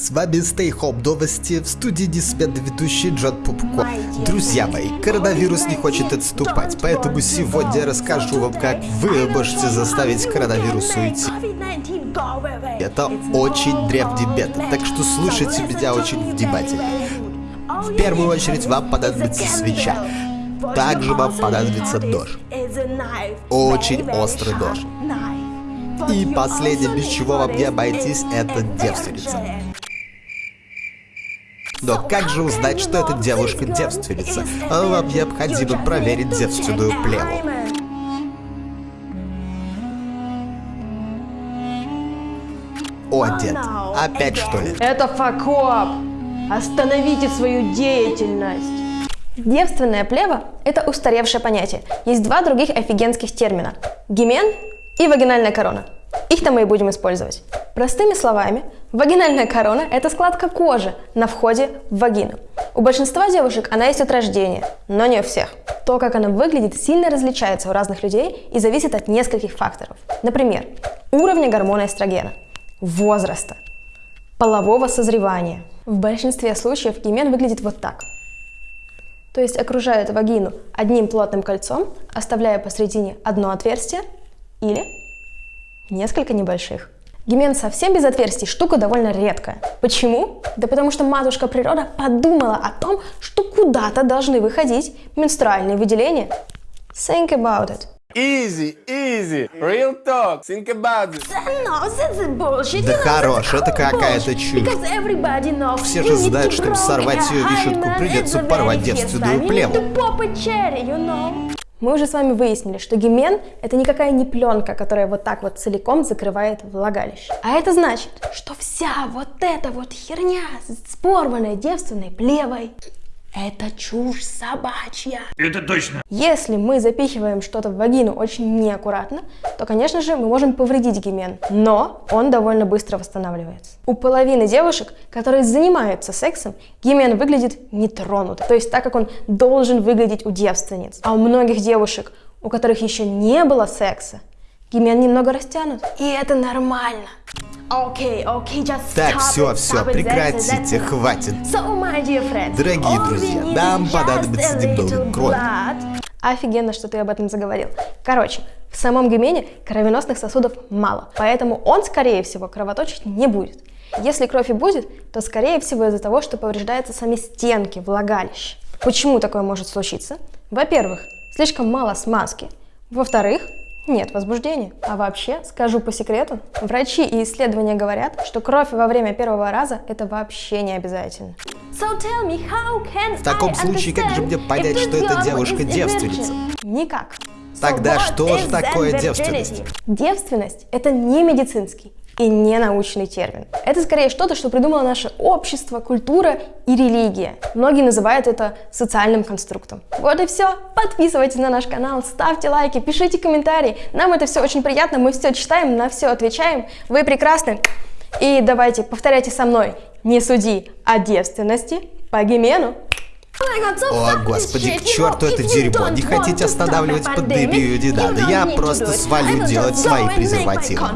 С вами Stay Home Новости, в студии Дисмен ведущий Джон Пупко. Друзья мои, коронавирус не хочет отступать, поэтому сегодня я расскажу вам, как вы можете заставить коронавирус уйти. Это очень древний метод, так что слушайте меня очень внимательно. В первую очередь вам понадобится свеча. Также вам понадобится нож. Очень острый нож. И последнее, без чего вам не обойтись, это девственница. Но как же узнать, что эта девушка девственница? Вам необходимо проверить девственную плеву. О, дед, опять что ли? Это факоп! Остановите свою деятельность! Девственная плева – это устаревшее понятие. Есть два других офигенских термина – гимен и вагинальная корона. Их-то мы и будем использовать. Простыми словами, вагинальная корона – это складка кожи на входе в вагину. У большинства девушек она есть от рождения, но не у всех. То, как она выглядит, сильно различается у разных людей и зависит от нескольких факторов. Например, уровня гормона эстрогена, возраста, полового созревания. В большинстве случаев гимен выглядит вот так. То есть окружает вагину одним плотным кольцом, оставляя посредине одно отверстие или несколько небольших. Гимен совсем без отверстий штука довольно редкая. Почему? Да потому что матушка природа подумала о том, что куда-то должны выходить менструальные выделения. Think about it. Easy, easy, real talk, think about it. No, bullshit. Да хорош, это какая-то чушь. Все же знают, чтобы сорвать ее вишенку, придется порвать девственную плеву. Мы уже с вами выяснили, что гимен – это никакая не пленка, которая вот так вот целиком закрывает влагалище. А это значит, что вся вот эта вот херня с порванной девственной плевой – это чушь собачья. Это точно. Если мы запихиваем что-то в вагину очень неаккуратно, то, конечно же, мы можем повредить гимен, но он довольно быстро восстанавливается. У половины девушек, которые занимаются сексом, гимен выглядит нетронутым, то есть так, как он должен выглядеть у девственниц. А у многих девушек, у которых еще не было секса, гимен немного растянут. И это нормально. Okay, okay, just Так, stop все, it, все, it, прекратите, хватит. So, my dear friends, Дорогие друзья, нам понадобится крови. blood. Офигенно, что ты об этом заговорил. Короче, в самом гимене кровеносных сосудов мало, поэтому он, скорее всего, кровоточить не будет. Если кровь и будет, то, скорее всего, из-за того, что повреждаются сами стенки влагалища. Почему такое может случиться? Во-первых, слишком мало смазки. Во-вторых, нет возбуждения. А вообще, скажу по секрету, врачи и исследования говорят, что кровь во время первого раза это вообще не обязательно. So tell me, how can В таком I случае, как же мне понять, что эта девушка девственница? Никак. Тогда So что же такое девственность? Девственность – это не медицинский и не научный термин. Это скорее что-то, что придумало наше общество, культура и религия. Многие называют это социальным конструктом. Вот и все. Подписывайтесь на наш канал, ставьте лайки, пишите комментарии. Нам это все очень приятно, мы все читаем, на все отвечаем. Вы прекрасны. И давайте, повторяйте со мной. Не суди о девственности по гимену. О, господи, к черту это дерьмо. Не хотите останавливать you надо. don't Я просто свалю делать свои презервативы.